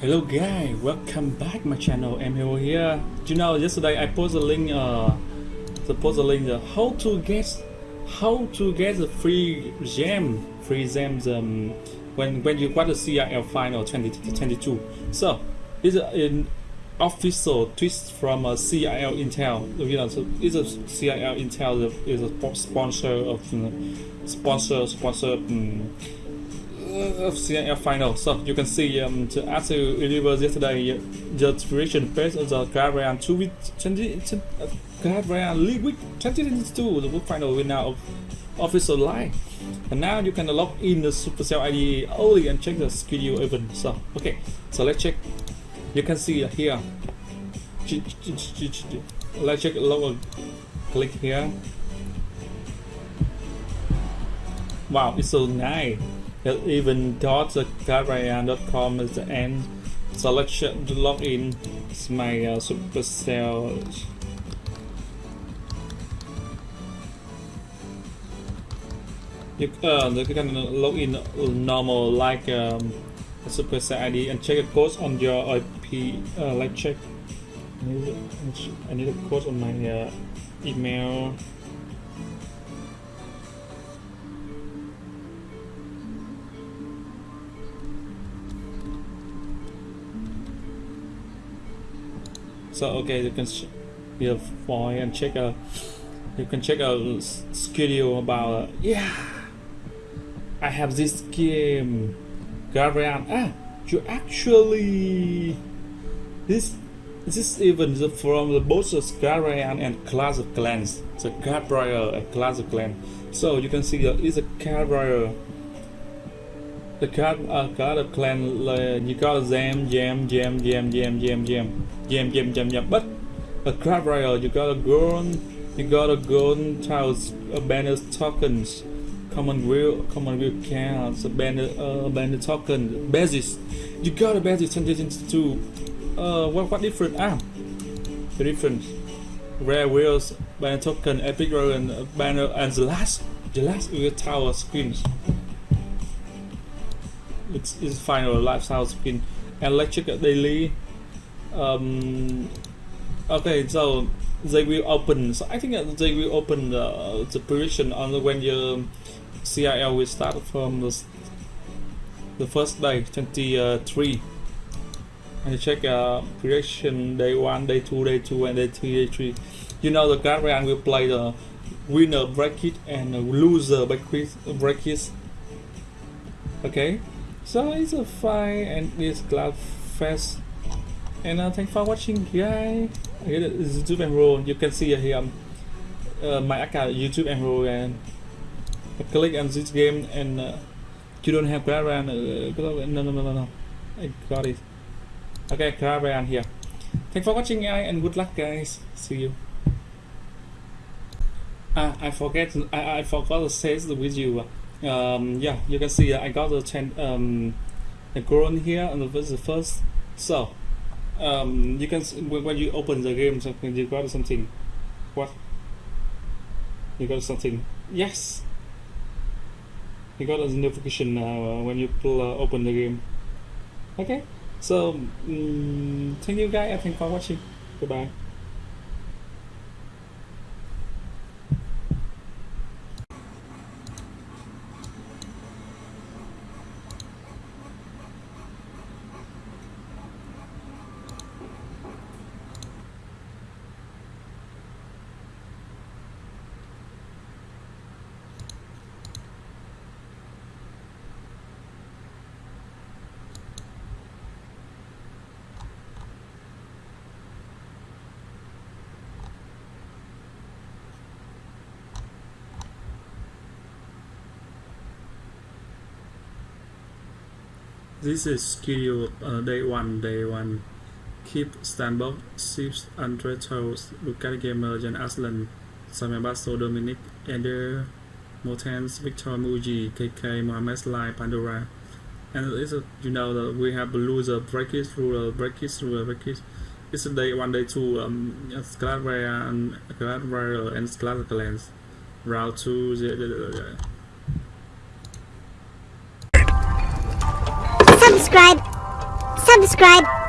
Hello guys, welcome back my channel. I'm here. You know yesterday I posted a link uh the post a link uh, how to get how to get the free gem free gems um when when you got the CRL final 2022. So it's an official twist from a CRL Intel. You know, so it's a CRL Intel is a sponsor of sponsor sponsor um, CNF final. So you can see um, the after universe yesterday, the duration based on the Guardian 2 week 20, uh, Guardian League week 2022, the book final winner of official live. And now you can log in the Supercell ID only and check the schedule even. So okay, so let's check. You can see here. Let's check log. Click here. Wow, it's so nice even dot the .guardian.com is the end. Selection to log in it's my uh, supercell you, uh, can log in normal like um, a supercell ID and check the code on your IP uh, like check. I need, I need a code on my uh, email so okay you can you for and check out. you can check a schedule about uh, yeah I have this game Guardian ah you actually this this is even the, from the both the Guardian and Clash of Clans the Guardian and Clash of Clans so you can see that it's a Guardian the card uh, card of clan you got jam jam jam jam jam jam jam jam jam jam jam but a card royal you got a gold you got a golden tiles a banner tokens common wheel common wheel cards a banner uh banner token basis you got a basis 2022 uh what what different ah different rare wheels banner token epic royal banner and the last the last wheel tower screens it's, final lifestyle skin electric daily um, okay so they will open so I think they will open the, the prediction on when your CRL will start from the, the first day 23 and check uh, day 1 day 2 day 2 and day 3 day 3 you know the Guardian will play the winner bracket and loser bracket bracket. Okay so it's a fine and it's glad fast and uh, thanks for watching guys. Here is youtube enroll you can see here um, uh, my account youtube enroll and I click on this game and uh, you don't have caravan uh, no no no no no. I got it. Okay caravan here. Thanks for watching guys and good luck guys. See you. Ah I forget I, I forgot to say with you um, yeah you can see I got the 10 um, a grown here on the first so um, you can when you open the game something you got something what? You got something? Yes! You got a notification now uh, when you pull, uh, open the game. Okay so um, thank you guys I think for watching. Goodbye This is schedule uh, day 1, day 1. Keep Stanbok, Sips, Andretos, Lucas Gamer, Jan Aslan, Samuel Basso, Dominic, Ender, Motens, Victor Muji, KK, Mohamed Lai, Pandora. And it's a, you know that we have loser, breakage ruler, through. Uh, ruler, breakage. Uh, it's a day 1, day 2, um, Scladware and Scladware and Scladware Round 2, subscribe, subscribe